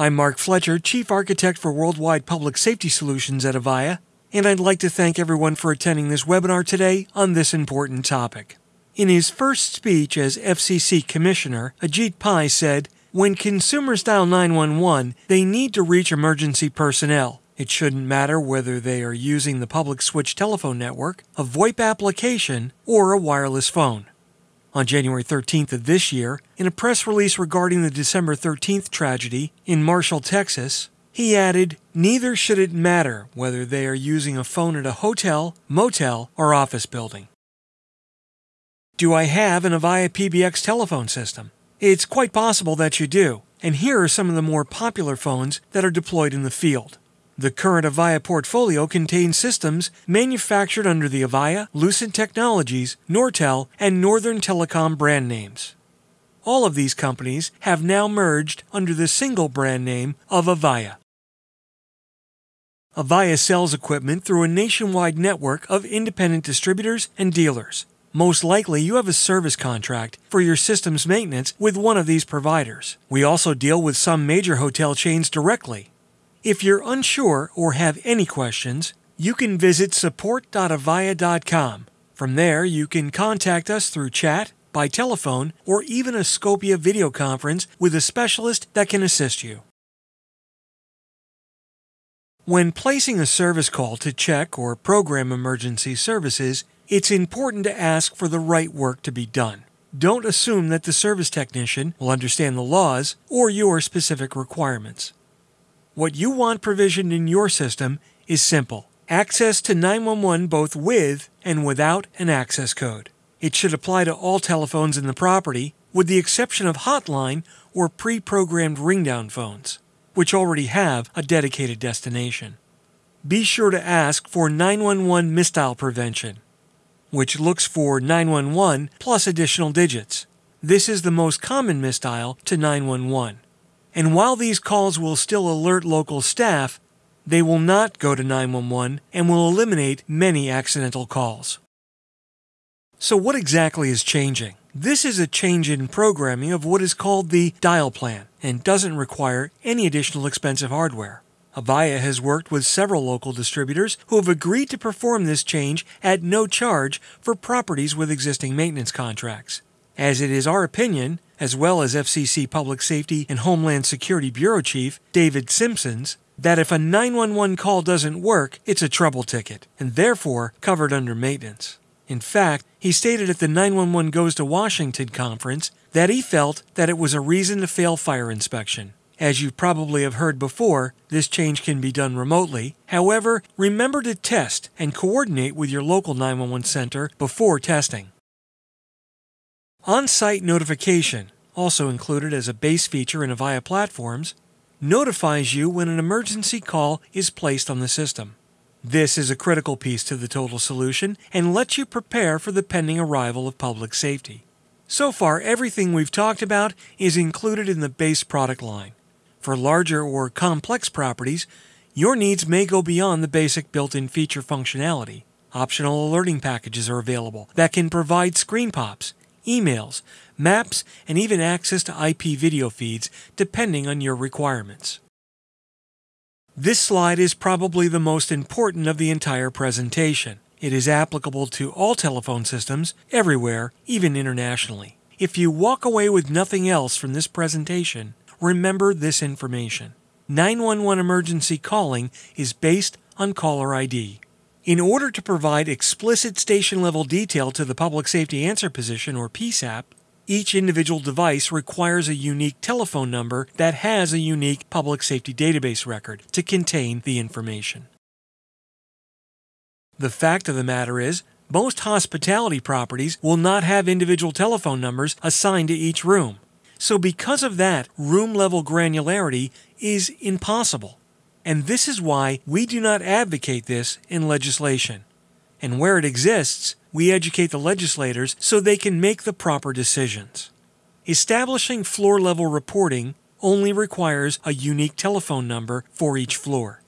I'm Mark Fletcher, Chief Architect for Worldwide Public Safety Solutions at Avaya, and I'd like to thank everyone for attending this webinar today on this important topic. In his first speech as FCC Commissioner, Ajit Pai said, When consumers dial 911, they need to reach emergency personnel. It shouldn't matter whether they are using the public switch telephone network, a VoIP application, or a wireless phone. On January 13th of this year, in a press release regarding the December 13th tragedy in Marshall, Texas, he added, Neither should it matter whether they are using a phone at a hotel, motel, or office building. Do I have an Avaya PBX telephone system? It's quite possible that you do, and here are some of the more popular phones that are deployed in the field. The current Avaya portfolio contains systems manufactured under the Avaya, Lucent Technologies, Nortel, and Northern Telecom brand names. All of these companies have now merged under the single brand name of Avaya. Avaya sells equipment through a nationwide network of independent distributors and dealers. Most likely, you have a service contract for your system's maintenance with one of these providers. We also deal with some major hotel chains directly, if you're unsure or have any questions, you can visit support.avaya.com. From there, you can contact us through chat, by telephone, or even a Scopia video conference with a specialist that can assist you. When placing a service call to check or program emergency services, it's important to ask for the right work to be done. Don't assume that the service technician will understand the laws or your specific requirements. What you want provisioned in your system is simple access to 911 both with and without an access code. It should apply to all telephones in the property, with the exception of hotline or pre programmed ringdown phones, which already have a dedicated destination. Be sure to ask for 911 misdial prevention, which looks for 911 plus additional digits. This is the most common misdial to 911. And while these calls will still alert local staff, they will not go to 911 and will eliminate many accidental calls. So, what exactly is changing? This is a change in programming of what is called the dial plan and doesn't require any additional expensive hardware. Avaya has worked with several local distributors who have agreed to perform this change at no charge for properties with existing maintenance contracts. As it is our opinion as well as FCC Public Safety and Homeland Security Bureau Chief David Simpson's, that if a 911 call doesn't work, it's a trouble ticket, and therefore covered under maintenance. In fact, he stated at the 911 Goes to Washington conference that he felt that it was a reason to fail fire inspection. As you probably have heard before, this change can be done remotely. However, remember to test and coordinate with your local 911 center before testing. On site notification, also included as a base feature in Avaya platforms, notifies you when an emergency call is placed on the system. This is a critical piece to the total solution and lets you prepare for the pending arrival of public safety. So far, everything we've talked about is included in the base product line. For larger or complex properties, your needs may go beyond the basic built in feature functionality. Optional alerting packages are available that can provide screen pops, emails, maps, and even access to IP video feeds depending on your requirements. This slide is probably the most important of the entire presentation. It is applicable to all telephone systems, everywhere, even internationally. If you walk away with nothing else from this presentation, remember this information. 911 emergency calling is based on caller ID. In order to provide explicit station level detail to the Public Safety Answer Position or PSAP, each individual device requires a unique telephone number that has a unique public safety database record to contain the information. The fact of the matter is, most hospitality properties will not have individual telephone numbers assigned to each room. So, because of that, room level granularity is impossible. And this is why we do not advocate this in legislation. And where it exists, we educate the legislators so they can make the proper decisions. Establishing floor level reporting only requires a unique telephone number for each floor,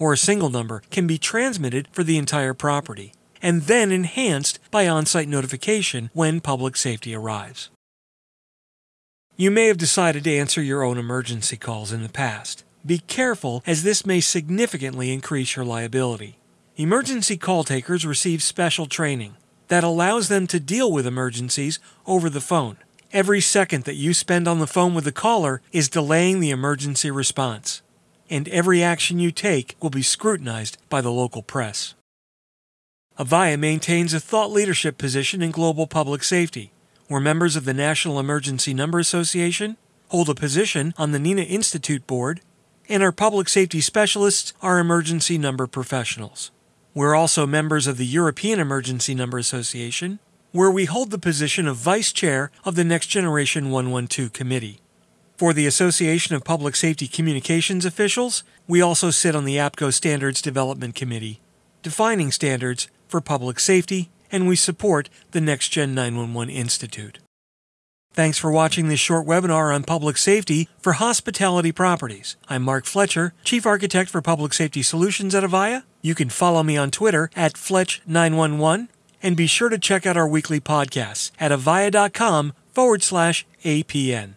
or a single number can be transmitted for the entire property, and then enhanced by on site notification when public safety arrives. You may have decided to answer your own emergency calls in the past. Be careful, as this may significantly increase your liability. Emergency call takers receive special training that allows them to deal with emergencies over the phone. Every second that you spend on the phone with the caller is delaying the emergency response, and every action you take will be scrutinized by the local press. Avaya maintains a thought leadership position in global public safety. We're members of the National Emergency Number Association, hold a position on the NENA Institute board, and our public safety specialists are emergency number professionals. We're also members of the European Emergency Number Association, where we hold the position of Vice Chair of the Next Generation 112 Committee. For the Association of Public Safety Communications Officials, we also sit on the APCO Standards Development Committee, defining standards for public safety, and we support the Next Gen 911 Institute. Thanks for watching this short webinar on public safety for hospitality properties. I'm Mark Fletcher, Chief Architect for Public Safety Solutions at Avaya. You can follow me on Twitter at Fletch911 and be sure to check out our weekly podcasts at avaya.com forward slash APN.